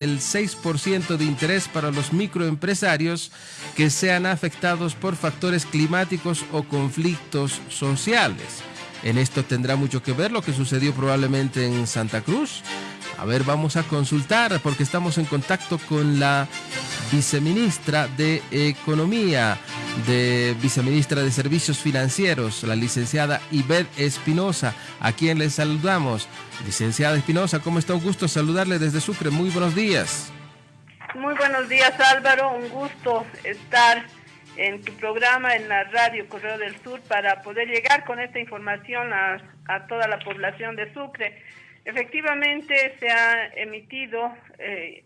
el 6% de interés para los microempresarios que sean afectados por factores climáticos o conflictos sociales. En esto tendrá mucho que ver lo que sucedió probablemente en Santa Cruz. A ver, vamos a consultar porque estamos en contacto con la viceministra de Economía, de viceministra de Servicios Financieros, la licenciada Ibet Espinosa, a quien le saludamos. Licenciada Espinosa, ¿cómo está? Un gusto saludarle desde Sucre. Muy buenos días. Muy buenos días Álvaro, un gusto estar en tu programa en la radio Correo del Sur para poder llegar con esta información a, toda la población de Sucre. Efectivamente se ha emitido eh,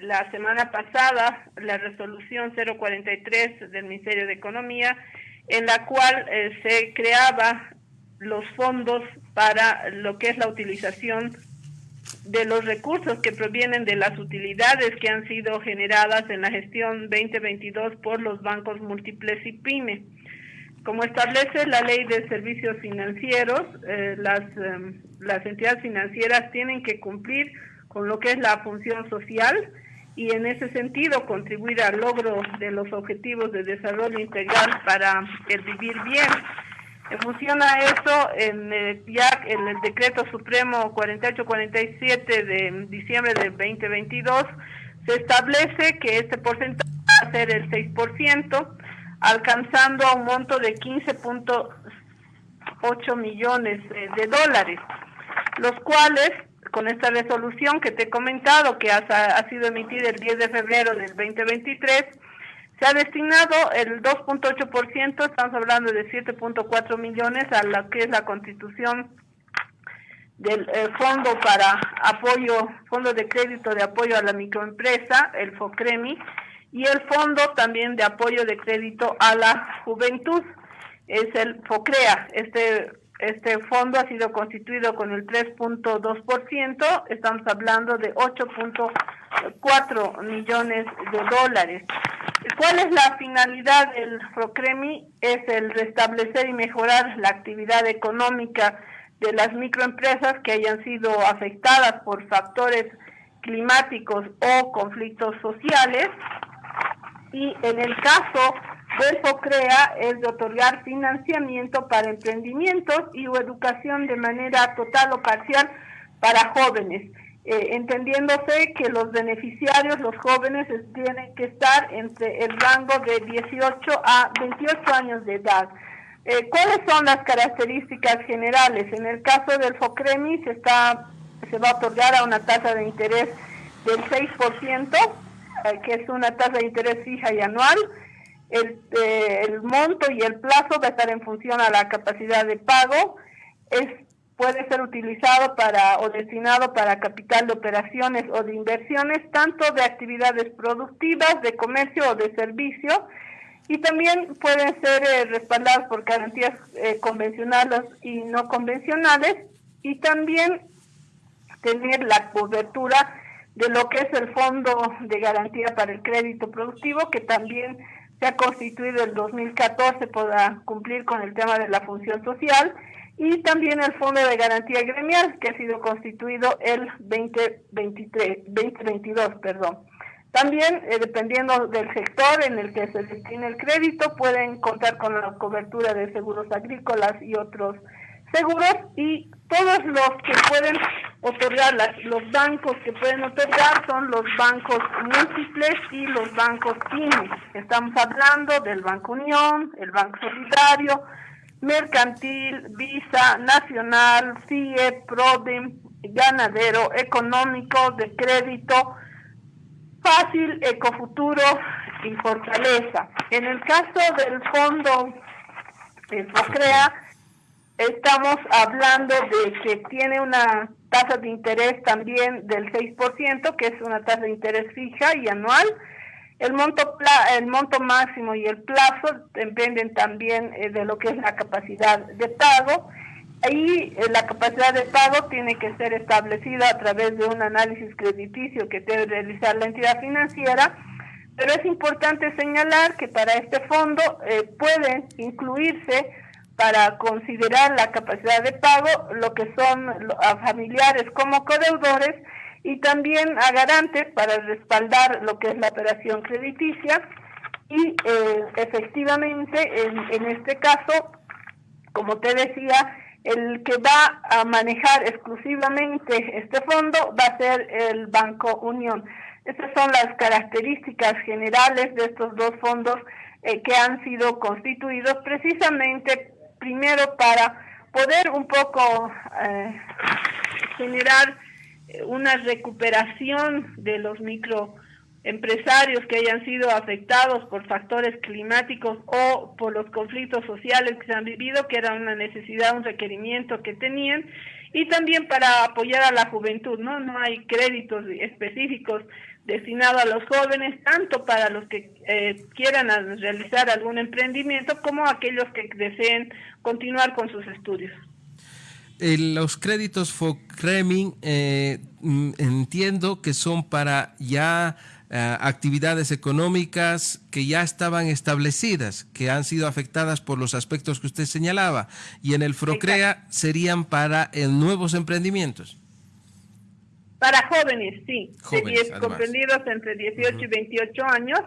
la semana pasada la resolución 043 del Ministerio de Economía en la cual eh, se creaba los fondos para lo que es la utilización de los recursos que provienen de las utilidades que han sido generadas en la gestión 2022 por los bancos múltiples y PYME. Como establece la ley de servicios financieros, eh, las, em, las entidades financieras tienen que cumplir con lo que es la función social y en ese sentido contribuir al logro de los objetivos de desarrollo integral para el vivir bien. En función a eso, en el, ya en el decreto supremo 4847 de diciembre del 2022 se establece que este porcentaje va a ser el 6%, alcanzando un monto de 15.8 millones de dólares, los cuales con esta resolución que te he comentado, que ha, sido emitida el 10 de febrero del 2023, se ha destinado el 2.8%, estamos hablando de 7.4 millones a lo que es la constitución del eh, Fondo para Apoyo, Fondo de Crédito de Apoyo a la Microempresa, el FOCREMI, y el Fondo también de Apoyo de Crédito a la Juventud, es el FOCREA. Este este fondo ha sido constituido con el 3.2%, estamos hablando de 8.4 millones de dólares. ¿Cuál es la finalidad del FROCREMI? Es el restablecer y mejorar la actividad económica de las microempresas que hayan sido afectadas por factores climáticos o conflictos sociales. Y en el caso del FOCREA es de otorgar financiamiento para emprendimientos y educación de manera total o parcial para jóvenes. Eh, entendiéndose que los beneficiarios, los jóvenes, tienen que estar entre el rango de 18 a 28 años de edad. Eh, ¿Cuáles son las características generales? En el caso del FOCREMI se, está, se va a otorgar a una tasa de interés del 6%, eh, que es una tasa de interés fija y anual. El, el monto y el plazo va a estar en función a la capacidad de pago. Es puede ser utilizado para o destinado para capital de operaciones o de inversiones, tanto de actividades productivas, de comercio o de servicio, y también pueden ser eh, respaldados por garantías eh, convencionales y no convencionales, y también tener la cobertura de lo que es el Fondo de Garantía para el Crédito Productivo, que también se ha constituido en 2014 para cumplir con el tema de la función social, y también el Fondo de Garantía Gremial, que ha sido constituido el 2023, 2022. Perdón. También, eh, dependiendo del sector en el que se destine el crédito, pueden contar con la cobertura de seguros agrícolas y otros seguros y todos los que pueden otorgar, los bancos que pueden otorgar son los bancos múltiples y los bancos pymes. Estamos hablando del Banco Unión, el Banco Solidario, mercantil, visa, nacional, CIE, PRODEM, ganadero, económico, de crédito, fácil, ecofuturo y fortaleza. En el caso del fondo FOCREA, estamos hablando de que tiene una tasa de interés también del 6%, que es una tasa de interés fija y anual, el monto, el monto máximo y el plazo dependen también eh, de lo que es la capacidad de pago. Ahí eh, la capacidad de pago tiene que ser establecida a través de un análisis crediticio que debe realizar la entidad financiera, pero es importante señalar que para este fondo eh, pueden incluirse para considerar la capacidad de pago lo que son familiares como codeudores y también a garantes para respaldar lo que es la operación crediticia y eh, efectivamente en, en este caso, como te decía, el que va a manejar exclusivamente este fondo va a ser el Banco Unión. Estas son las características generales de estos dos fondos eh, que han sido constituidos precisamente primero para poder un poco eh, generar una recuperación de los microempresarios que hayan sido afectados por factores climáticos o por los conflictos sociales que se han vivido, que era una necesidad, un requerimiento que tenían, y también para apoyar a la juventud, ¿no? No hay créditos específicos destinados a los jóvenes, tanto para los que eh, quieran realizar algún emprendimiento como aquellos que deseen continuar con sus estudios. los créditos FOCREMIN eh, mm, entiendo que son para ya eh, actividades económicas que ya estaban establecidas, que han sido afectadas por los aspectos que usted señalaba, y en el FROCREA serían para nuevos emprendimientos. Para jóvenes, sí, comprendidos entre 18 y 28 años,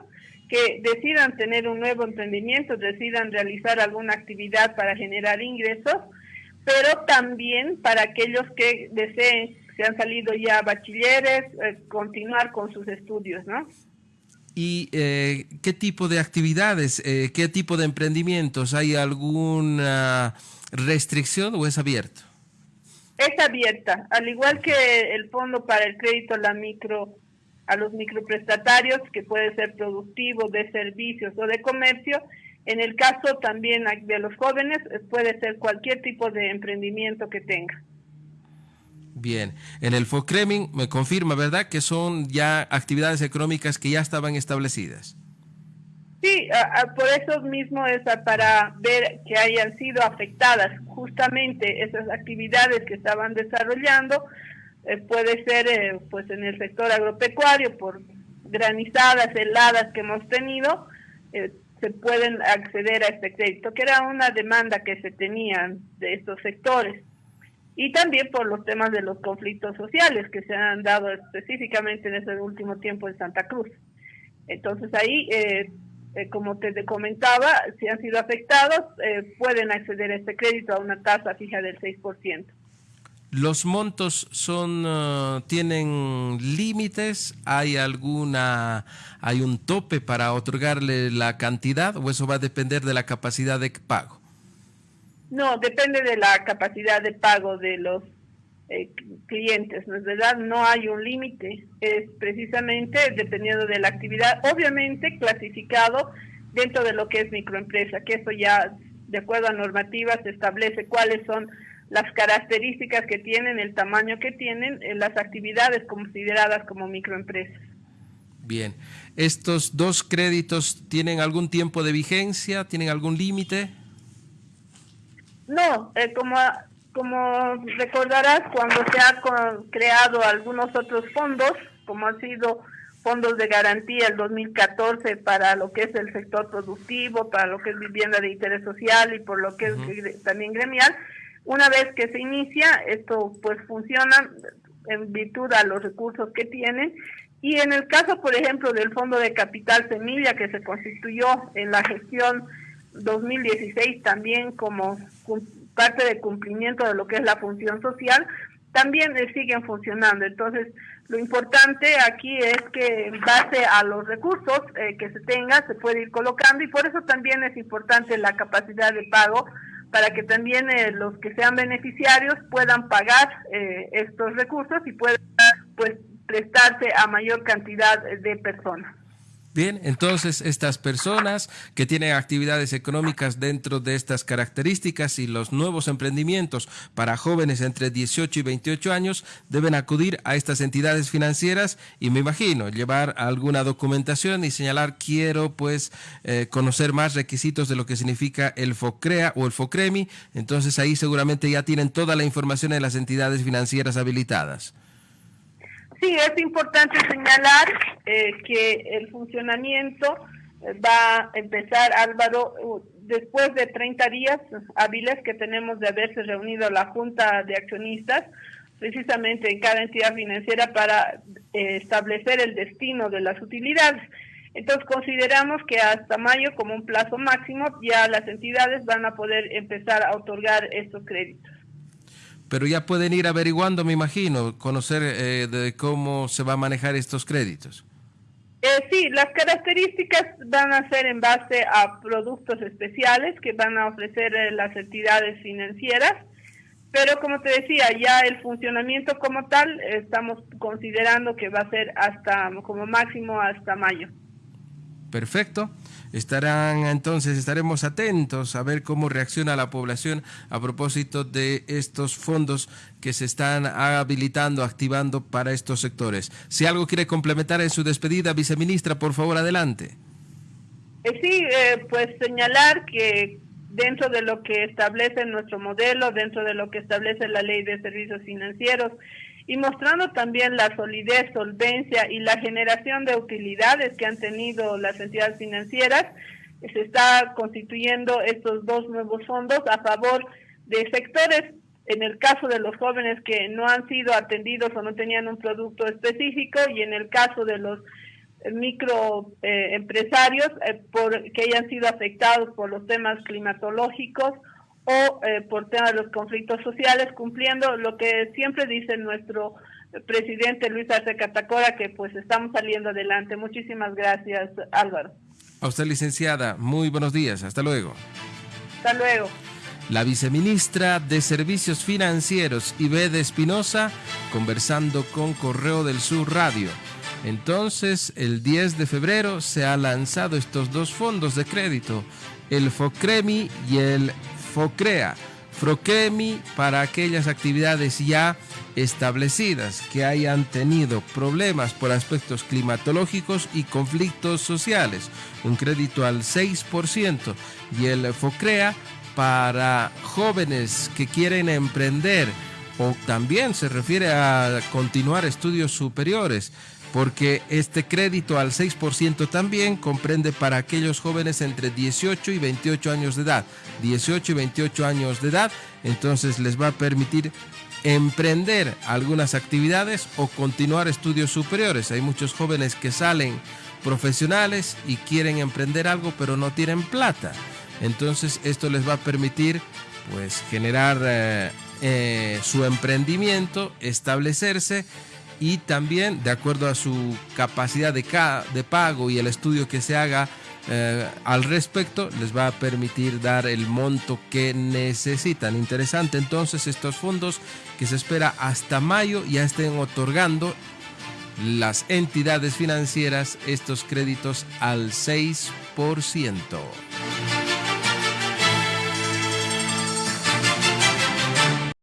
que decidan tener un nuevo emprendimiento, decidan realizar alguna actividad para generar ingresos, pero también para aquellos que deseen se han salido ya bachilleres, eh, continuar con sus estudios, ¿no? ¿Y eh, qué tipo de actividades, eh, qué tipo de emprendimientos? ¿Hay alguna restricción o es abierto? Es abierta, al igual que el Fondo para el Crédito a la micro a los microprestatarios, que puede ser productivo, de servicios o de comercio. En el caso también de los jóvenes, puede ser cualquier tipo de emprendimiento que tenga. Bien, en el FOCREMIN me confirma, ¿verdad?, que son ya actividades económicas que ya estaban establecidas. Sí, por eso mismo es para ver que hayan sido afectadas justamente esas actividades que estaban desarrollando. Eh, puede ser eh, pues en el sector agropecuario por granizadas, heladas que hemos tenido, eh, se pueden acceder a este crédito, que era una demanda que se tenían de estos sectores y también por los temas de los conflictos sociales que se han dado específicamente en ese último tiempo en Santa Cruz. Entonces ahí, eh, como te comentaba, si han sido afectados, eh, pueden acceder a este crédito a una tasa fija del 6%. ¿Los montos son uh, tienen límites? ¿Hay alguna hay un tope para otorgarle la cantidad o eso va a depender de la capacidad de pago? No, depende de la capacidad de pago de los eh, clientes, ¿no es verdad? No hay un límite, es precisamente dependiendo de la actividad, obviamente clasificado dentro de lo que es microempresa, que eso ya de acuerdo a normativas se establece cuáles son las características que tienen, el tamaño que tienen, eh, las actividades consideradas como microempresas. Bien, ¿estos dos créditos tienen algún tiempo de vigencia? ¿Tienen algún límite? No, eh, como, como recordarás, cuando se ha creado algunos otros fondos, como han sido fondos de garantía el 2014 para lo que es el sector productivo, para lo que es vivienda de interés social y por lo que es también gremial, una vez que se inicia, esto pues funciona en virtud a los recursos que tienen y en el caso, por ejemplo, del Fondo de Capital Semilla que se constituyó en la gestión 2016 también como parte de cumplimiento de lo que es la función social, también siguen funcionando. Entonces, lo importante aquí es que en base a los recursos eh, que se tenga, se puede ir colocando y por eso también es importante la capacidad de pago para que también eh, los que sean beneficiarios puedan pagar eh, estos recursos y puedan pues prestarse a mayor cantidad de personas. Bien, entonces estas personas que tienen actividades económicas dentro de estas características y los nuevos emprendimientos para jóvenes entre 18 y 28 años deben acudir a estas entidades financieras y me imagino llevar alguna documentación y señalar quiero pues eh, conocer más requisitos de lo que significa el FOCREA o el FOCREMI, entonces ahí seguramente ya tienen toda la información de las entidades financieras habilitadas. Sí, es importante señalar eh, que el funcionamiento eh, va a empezar, Álvaro, después de 30 días hábiles que tenemos de haberse reunido la Junta de Accionistas, precisamente en cada entidad financiera para eh, establecer el destino de las utilidades. Entonces consideramos que hasta mayo como un plazo máximo ya las entidades van a poder empezar a otorgar estos créditos. Pero ya pueden ir averiguando, me imagino, conocer eh, de cómo se va a manejar estos créditos. Eh, sí, las características van a ser en base a productos especiales que van a ofrecer eh, las entidades financieras, pero como te decía, ya el funcionamiento como tal estamos considerando que va a ser hasta como máximo hasta mayo. Perfecto. Estarán entonces, estaremos atentos a ver cómo reacciona la población a propósito de estos fondos que se están habilitando, activando para estos sectores. Si algo quiere complementar en su despedida, viceministra, por favor, adelante. Eh, sí, eh, pues señalar que dentro de lo que establece nuestro modelo, dentro de lo que establece la ley de servicios financieros, y mostrando también la solidez, solvencia y la generación de utilidades que han tenido las entidades financieras, se está constituyendo estos dos nuevos fondos a favor de sectores, en el caso de los jóvenes que no han sido atendidos o no tenían un producto específico y en el caso de los microempresarios eh, eh que hayan sido afectados por los temas climatológicos o eh, por tema de los conflictos sociales, cumpliendo lo que siempre dice nuestro presidente Luis Arce Catacora, que pues estamos saliendo adelante. Muchísimas gracias, Álvaro. A usted, licenciada, muy buenos días. Hasta luego. Hasta luego. La viceministra de Servicios Financieros, Ibede Espinosa, conversando con Correo del Sur Radio. Entonces, el 10 de febrero se han lanzado estos dos fondos de crédito, el FOCREMI y el FOCREA. FROCREMI para aquellas actividades ya establecidas que hayan tenido problemas por aspectos climatológicos y conflictos sociales, un crédito al 6%, y el FOCREA para jóvenes que quieren emprender o también se refiere a continuar estudios superiores porque este crédito al 6% también comprende para aquellos jóvenes entre 18 y 28 años de edad. 18 y 28 años de edad, entonces les va a permitir emprender algunas actividades o continuar estudios superiores. Hay muchos jóvenes que salen profesionales y quieren emprender algo pero no tienen plata. Entonces esto les va a permitir pues generar eh, eh, su emprendimiento, establecerse y también de acuerdo a su capacidad de, de pago y el estudio que se haga eh, al respecto les va a permitir dar el monto que necesitan. Interesante entonces estos fondos que se espera hasta mayo ya estén otorgando las entidades financieras estos créditos al 6%.